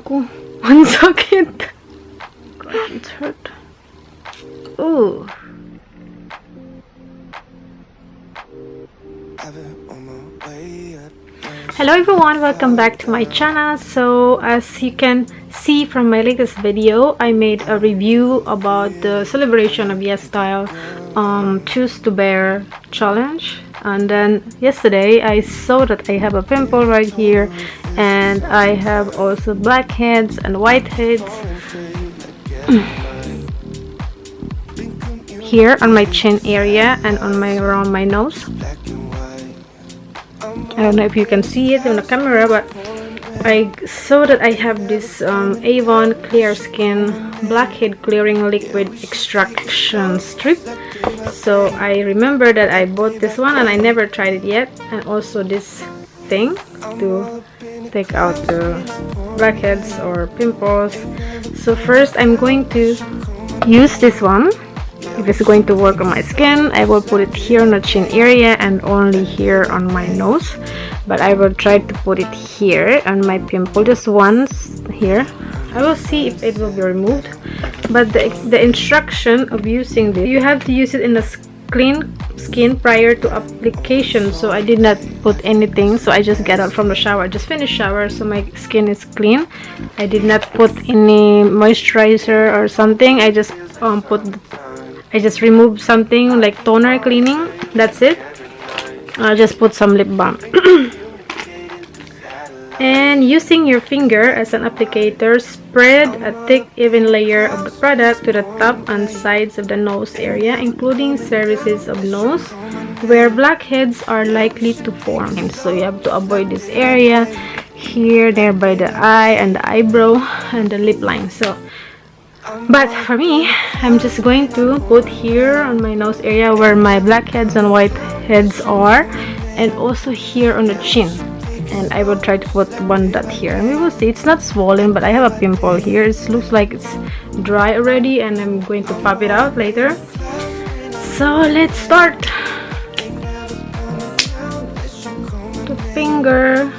Ko, ang sakit. God, it's hurt. Ooh. I've been on my way up. Hello everyone, welcome back to my channel. So as you can see from my latest video, I made a review about the celebration of Yes Style um, Choose to Bear challenge. And then yesterday I saw that I have a pimple right here and I have also blackheads and whiteheads here on my chin area and on my around my nose. I don't know if you can see it on the camera but I saw that I have this um, Avon Clear Skin Blackhead Clearing Liquid Extraction Strip. So I remember that I bought this one and I never tried it yet. And also this thing to take out the blackheads or pimples. So first I'm going to use this one. If it's going to work on my skin I will put it here on the chin area and only here on my nose. But I will try to put it here on my pimple just once here. I will see if it will be removed. But the, the instruction of using this you have to use it in a clean skin prior to application so I did not put anything so I just got out from the shower I just finished shower so my skin is clean. I did not put any moisturizer or something I just um, put I just removed something like toner cleaning that's it. I'll just put some lip balm and using your finger as an applicator spread a thick even layer of the product to the top and sides of the nose area including surfaces of nose where blackheads are likely to form. So you have to avoid this area here there by the eye and the eyebrow and the lip line. So but for me i'm just going to put here on my nose area where my blackheads and whiteheads are and also here on the chin and I will try to put one dot here. And we will see. It's not swollen but I have a pimple here. It looks like it's dry already and I'm going to pop it out later. So let's start. The finger.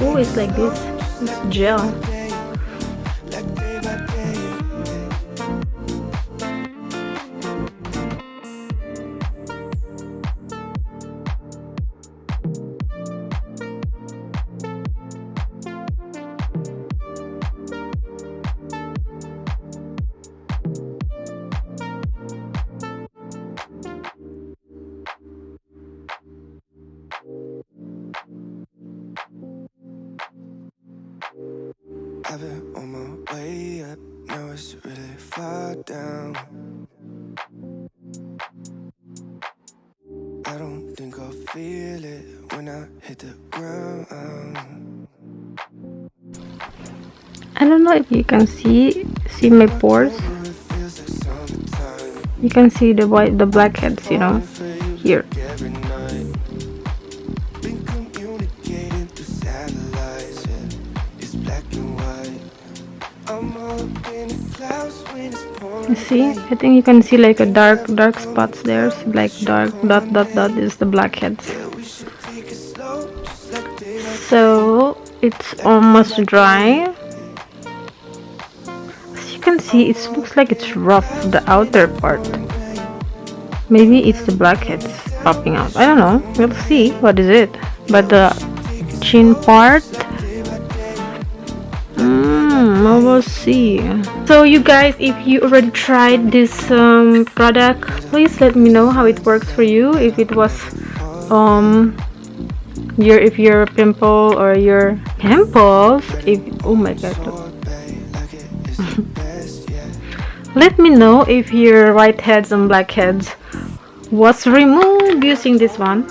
Oh it's like this. It's gel I've been on my way up. Now it's really far down. I don't think I'll feel it when I hit the ground. I don't know if you can see see my pores you can see the white the blackheads you know here You see, I think you can see like a dark, dark spots there. See, like dark dot dot dot is the blackheads. So it's almost dry. As you can see, it looks like it's rough the outer part. Maybe it's the blackheads popping out. I don't know. We'll see. What is it? But the chin part. I will see. So you guys, if you already tried this um, product, please let me know how it works for you. If it was um your if your pimple or your pimples if oh my god let me know if your whiteheads and blackheads was removed using this one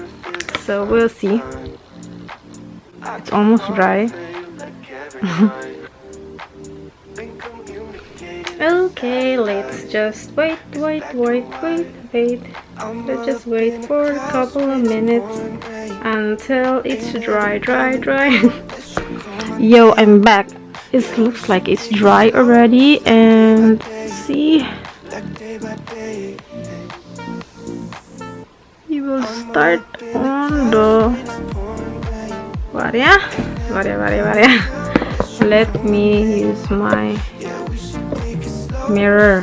so we'll see it's almost dry okay let's just wait wait wait wait wait. Let's just wait for a couple of minutes until it's dry dry dry. Yo i'm back. It looks like it's dry already and see? You will start on the varia? Varia varia varia. Let me use my mirror.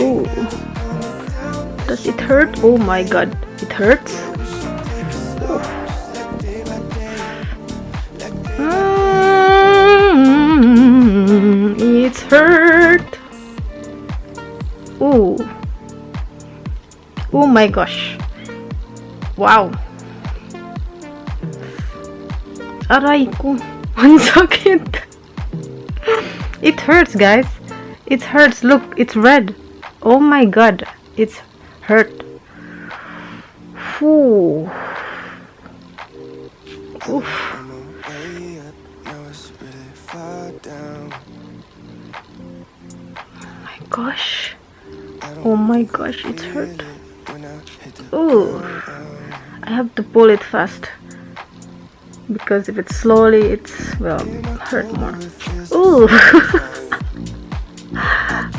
Ooh. Does it hurt? Oh my god, it hurts. Mm, it's hurt. Oh my gosh. Wow. Aray ko. Ang sakit. It hurts, guys. It hurts. Look, it's red. Oh my god. It's hurt. Ooh. Oof. Oh my gosh. Oh my gosh, it's hurt. Ooh. I have to pull it fast. Because if it's slowly, it's, well, hurt more. Ooh.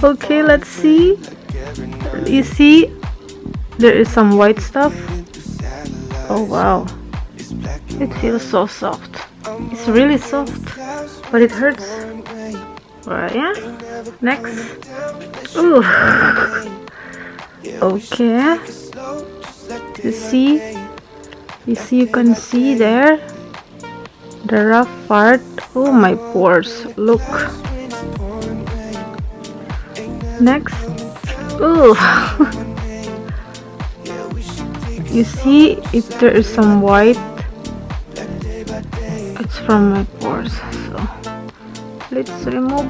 okay, let's see. You see, there is some white stuff. Oh wow, it feels so soft. It's really soft, but it hurts. Right, yeah. Next. Ooh. Okay. You see? Day. You see, you can see there the rough part. Oh my pores. Look. Next. It you see, if there is some white, it's from my pores. So let's remove.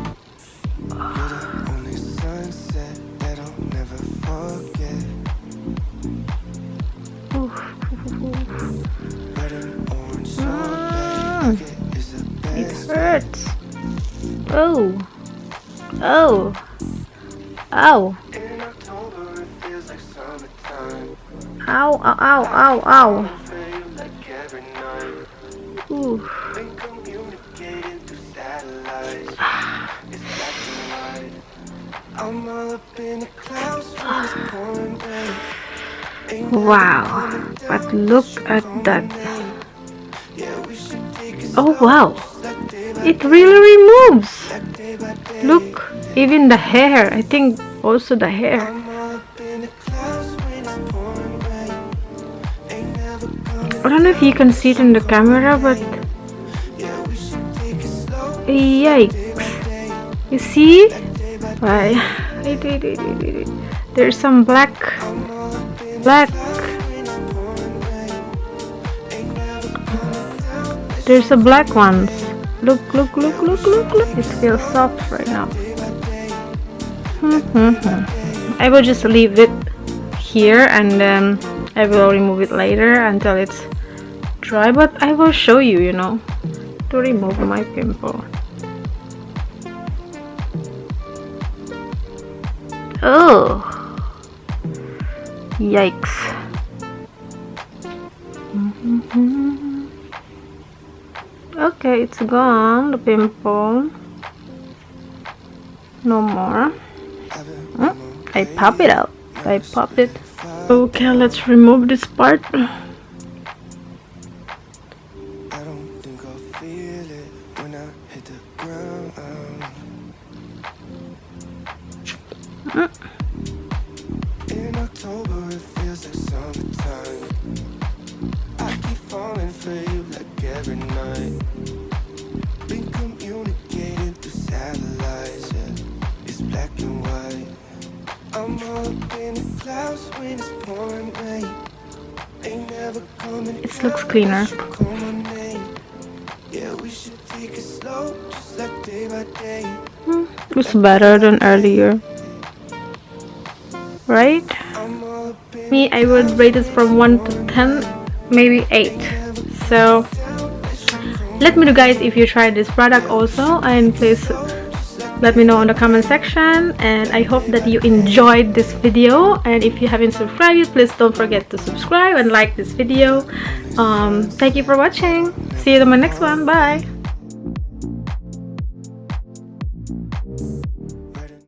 Hurts. Oh. Oh. Ow. Ow, ow, ow, ow, ow. Ooh. Wow. But look at that. Oh wow. It really removes. Look, even the hair. I think also the hair. I don't know if you can see it in the camera, but yikes. You see? wait. There's some black, black. There's a black ones. Look, look, look, look, look, look. It feels soft right now. day by. Mhm. I will just leave it here and then I will remove it later until it's dry. But I will show you, you know, to remove my pimple. Oh, yikes. Okay, it's gone, the pimple. No more. Hmm? I pop it out. I pop it. Okay, let's remove this part. Like looks cleaner. day. It's better than earlier. Right? Me, I would rate it from 1 to 10, maybe 8. So, let me know guys if you try this product also and please let me know in the comment section and I hope that you enjoyed this video. And if you haven't subscribed please don't forget to subscribe and like this video. Um, thank you for watching. See you in my next one. Bye